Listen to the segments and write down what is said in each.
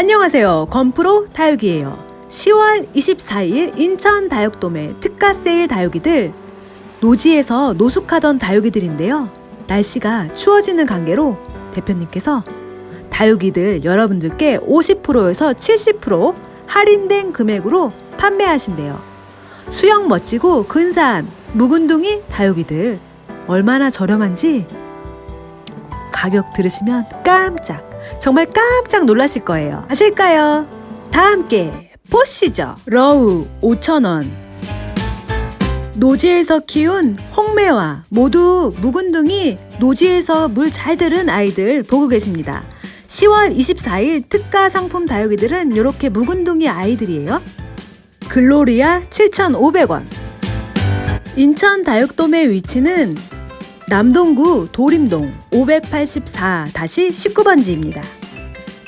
안녕하세요. 건프로 다육이에요. 10월 24일 인천 다육돔의 특가 세일 다육이들 노지에서 노숙하던 다육이들인데요. 날씨가 추워지는 관계로 대표님께서 다육이들 여러분들께 50%에서 70% 할인된 금액으로 판매하신대요. 수영 멋지고 근사한 묵은둥이 다육이들 얼마나 저렴한지 가격 들으시면 깜짝 정말 깜짝 놀라실 거예요. 아실까요? 다 함께 보시죠. 러우 5,000원 노지에서 키운 홍매화 모두 묵은둥이 노지에서 물 잘 들은 아이들 보고 계십니다. 10월 24일 특가 상품 다육이들은 이렇게 묵은둥이 아이들이에요. 글로리아 7,500원 인천 다육돔의 위치는 남동구 도림동 584-19번지입니다.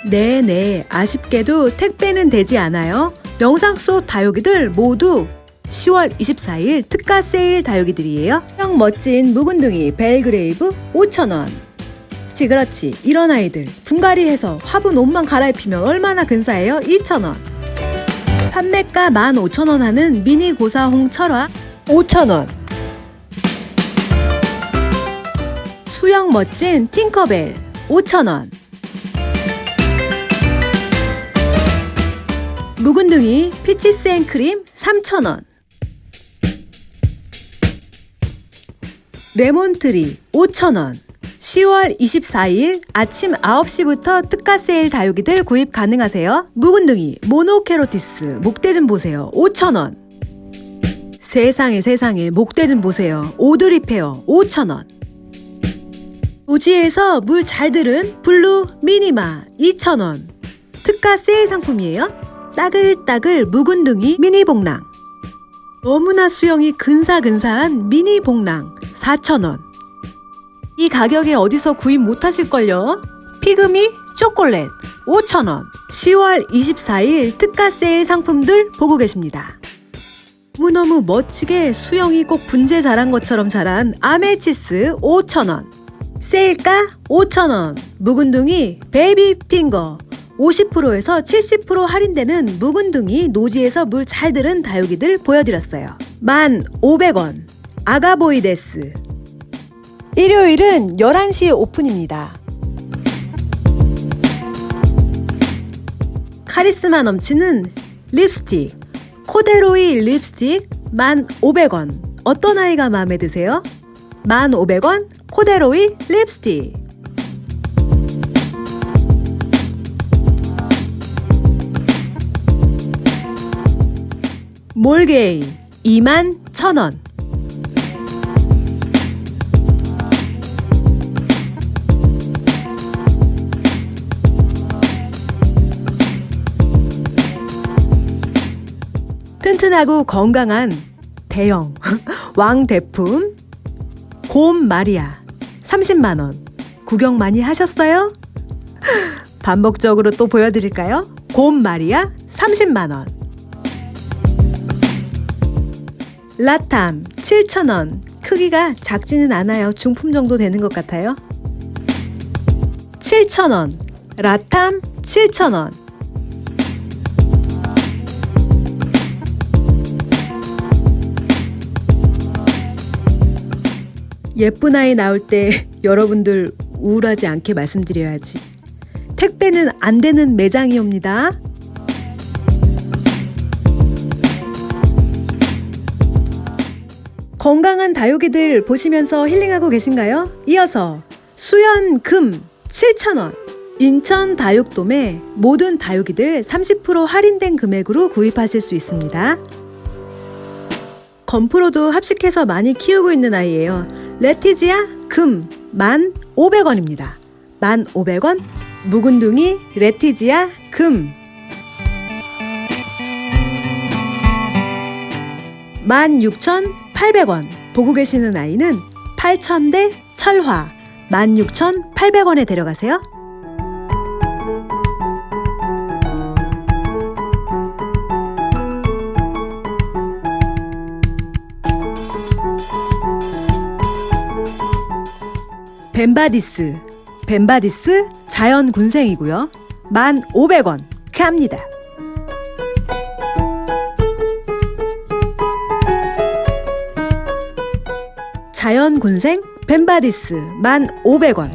네네 아쉽게도 택배는 되지 않아요. 영상 속 다육이들 모두 10월 24일 특가 세일 다육이들이에요. 형 멋진 묵은둥이 벨그레이브 5,000원 그렇지 그렇지 이런 아이들 분갈이해서 화분 옷만 갈아입히면 얼마나 근사해요? 2,000원 판매가 15,000원 하는 미니 고사홍 철화 5,000원 수형 멋진 팅커벨 5,000원 묵은둥이 피치스 앤크림 3,000원 레몬트리 5,000원 10월 24일 아침 9시부터 특가 세일 다육이들 구입 가능하세요. 묵은둥이 모노케로티스 목대 좀 보세요. 5,000원 세상에 세상에 목대 좀 보세요. 오드리 페어 5,000원 노지에서 물 잘 들은 블루 미니마 2,000원 특가 세일 상품이에요. 따글따글 묵은둥이 미니 복랑 너무나 수형이 근사근사한 미니 복랑 4,000원 이 가격에 어디서 구입 못하실걸요? 피그미 초콜릿 5,000원 10월 24일 특가 세일 상품들 보고 계십니다. 너무너무 멋지게 수형이 꼭 분재 자란 것처럼 자란 아메치스 5,000원 세일가 5,000원 묵은둥이 베이비 핑거 50%에서 70% 할인되는 묵은둥이 노지에서 물 잘 들은 다육이들 보여드렸어요. 1,500원 아가보이데스 일요일은 11시 오픈입니다. 카리스마 넘치는 립스틱 코데로이 립스틱 1,500원 어떤 아이가 마음에 드세요? 1,500원 코데로이 립스틱. 몰게이 21,000원. 튼튼하고 건강한 대형 왕대품 곰 마리아 30만원. 구경 많이 하셨어요? 반복적으로 또 보여드릴까요? 곰 마리아 30만원. 라탐 7,000원. 크기가 작지는 않아요. 중품 정도 되는 것 같아요. 7,000원. 라탐 7,000원 예쁜 아이 나올 때 여러분들 우울하지 않게 말씀드려야지. 택배는 안 되는 매장이옵니다. 건강한 다육이들 보시면서 힐링하고 계신가요? 이어서 수연금 7,000원 인천 다육돔에 모든 다육이들 30% 할인된 금액으로 구입하실 수 있습니다. 건프로도 합식해서 많이 키우고 있는 아이예요. 레티지아 금 1,500원입니다. 1,500원 묵은둥이 레티지아 금 16,800원 보고 계시는 아이는 8,000대 철화 16,800원에 데려가세요. 벤바디스. 벤바디스 자연 군생이고요. 1,500원 갑니다. 자연군생 벤바디스 1,500원.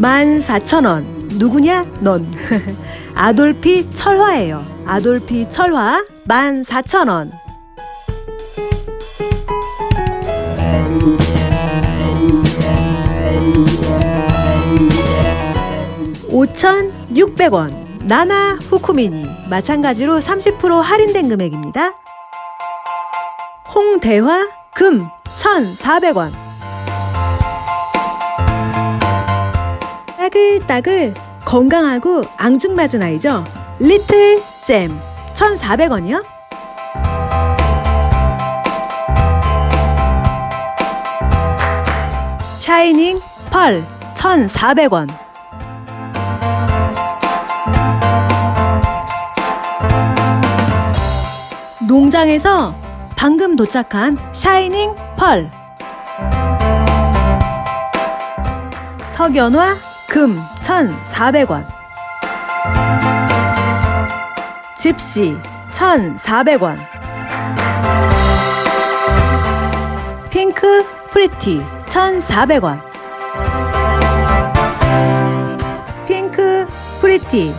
14,000원. 누구냐? 넌. 아돌피 철화예요. 아돌피 철화 14,000원 5,600원 나나 후쿠미니 마찬가지로 30% 할인된 금액입니다. 홍대화 금 1,400원 따글따글 건강하고 앙증맞은 아이죠. 리틀 잼 1,400원이요. 샤이닝 펄 1,400원. 농장에서 방금 도착한 샤이닝 펄. 석연화 금 1,400원. 집시 1,400원. 핑크 프리티 1,400원 핑크 프리티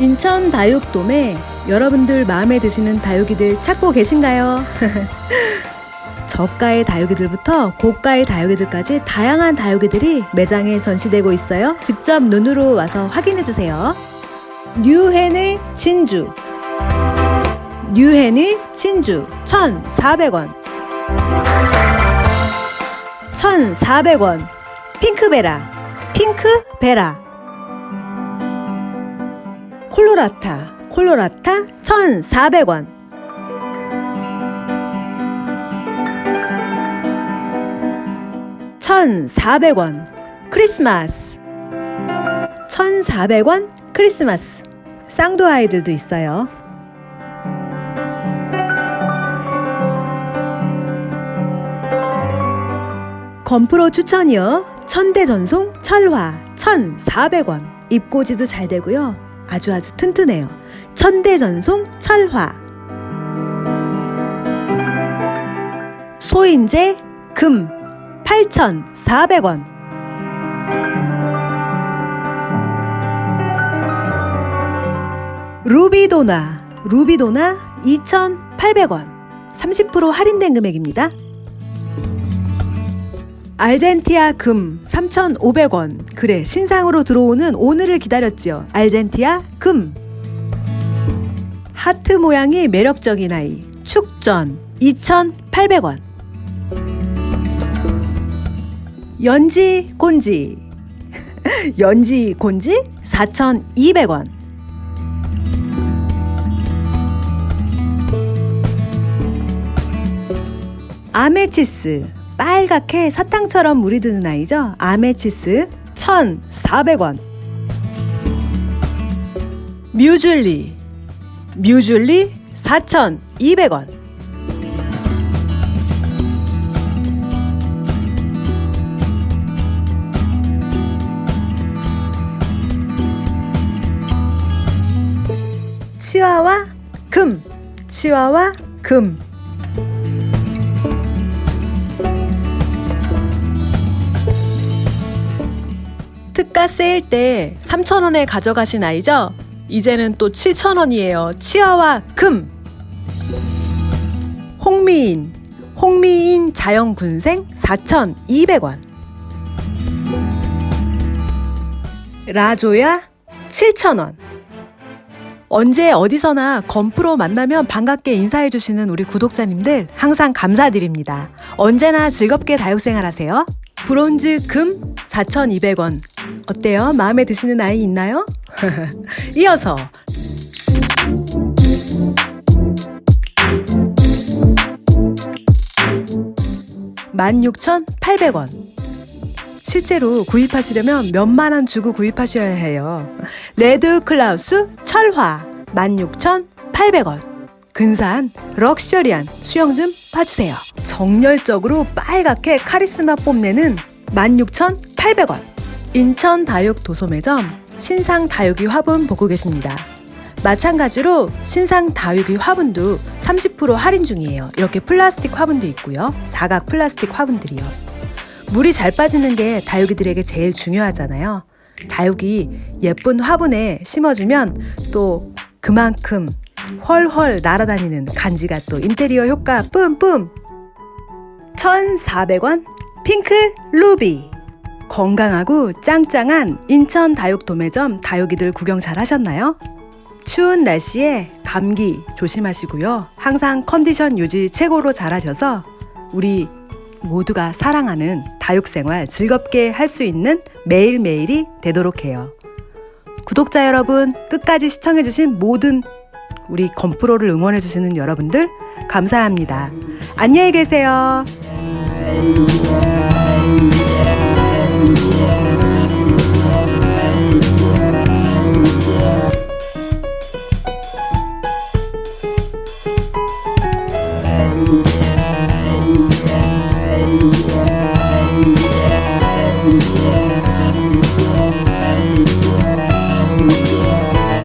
인천 다육돔에 여러분들 마음에 드시는 다육이들 찾고 계신가요? 저가의 다육이들부터 고가의 다육이들까지 다양한 다육이들이 매장에 전시되고 있어요. 직접 눈으로 와서 확인해 주세요. 뉴헨의 진주 뉴헨의 진주 1,400원 1,400원. 핑크베라. 핑크베라. 콜로라타. 콜로라타 1,400원. (1,400원) 크리스마스. (1,400원) 크리스마스. 쌍도 아이들도 있어요 건프로 추천이요. 천대전송 철화 1,400원. 입고지도 잘 되고요. 아주 아주 튼튼해요. 천대전송 철화. 소인재 금 8,400원. 루비도나 루비도나 2,800원. 30% 할인된 금액입니다. 알젠티아 금 3,500원. 그래, 신상으로 들어오는 오늘을 기다렸지요. 알젠티아 금. 하트 모양이 매력적인 아이. 축전 2,800원. 연지 곤지. 연지 곤지 4,200원. 아메치스 빨갛게 사탕처럼 물이 드는 아이죠. 아메치스 1,400원. 뮤즐리 뮤즐리 4,200원. 치와와 금 치와와 금 특가 세일 때 3,000원에 가져가신 아이죠? 이제는 또 7,000원이에요. 치아와 금. 홍미인. 홍미인 자연군생 4,200원. 라조야 7,000원. 언제 어디서나 건프로 만나면 반갑게 인사해주시는 우리 구독자님들 항상 감사드립니다. 언제나 즐겁게 다육생활 하세요. 브론즈 금 4,200원. 어때요? 마음에 드시는 아이 있나요? 이어서 (16,800원) 실제로 구입하시려면 몇만 원 주고 구입하셔야 해요. 레드 클라우스 철화 16,800원. 근사한 럭셔리한 수형 좀 봐주세요. 정열적으로 빨갛게 카리스마 뽐내는 16,800원. 800원. 인천 다육 도소매점 신상 다육이 화분 보고 계십니다. 마찬가지로 신상 다육이 화분도 30% 할인 중이에요. 이렇게 플라스틱 화분도 있고요. 사각 플라스틱 화분들이요. 물이 잘 빠지는 게 다육이들에게 제일 중요하잖아요. 다육이 예쁜 화분에 심어주면 또 그만큼 훨훨 날아다니는 간지가 또 인테리어 효과 뿜뿜! 1,400원 핑클 루비 건강하고 짱짱한 인천 다육 도매점 다육이들 구경 잘 하셨나요? 추운 날씨에 감기 조심하시고요. 항상 컨디션 유지 최고로 잘하셔서 우리 모두가 사랑하는 다육생활 즐겁게 할 수 있는 매일매일이 되도록 해요. 구독자 여러분, 끝까지 시청해주신 모든 우리 건프로를 응원해 주시는 여러분들, 감사합니다. 안녕히 계세요.